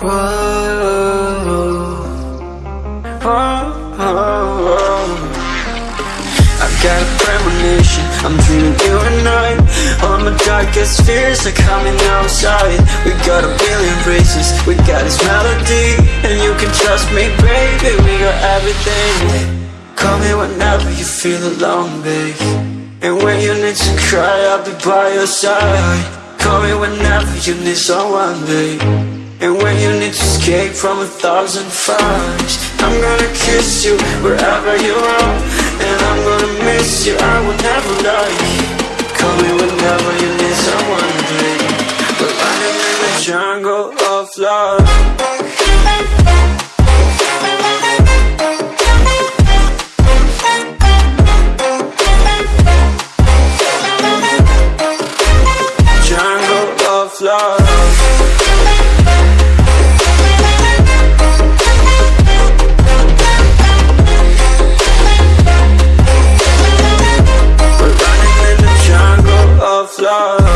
I got a premonition, I'm dreaming you and I. All my darkest fears are coming outside. We got a billion races, we got this melody. And you can trust me, baby, we got everything. Call me whenever you feel alone, babe. And when you need to cry, I'll be by your side. Call me whenever you need someone, babe And when you need to escape from a thousand fires I'm gonna kiss you wherever you are. And I'm gonna miss you, I will never lie Call me whenever you need someone, baby We're running in the jungle of love love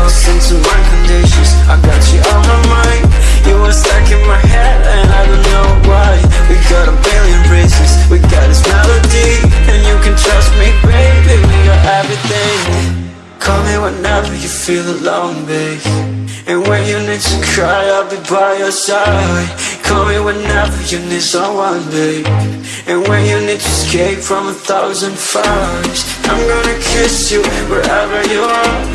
Listen my conditions, I got you on my mind. You were stuck in my head and I don't know why. We got a billion reasons, we got this melody And you can trust me, baby, we got everything. Call me whenever you feel alone, babe. And when you need to cry, I'll be by your side. Call me whenever you need someone, babe. And when you need to escape from a thousand fires I'm gonna kiss you wherever you are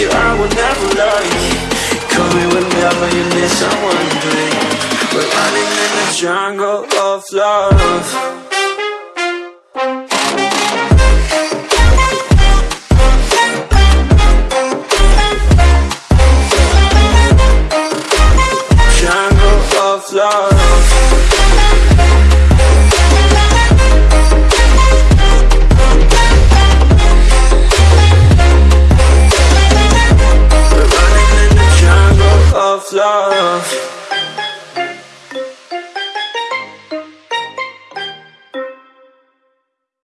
you, I will never lie. Call me whenever you need someone, babe We're running in the jungle of love love.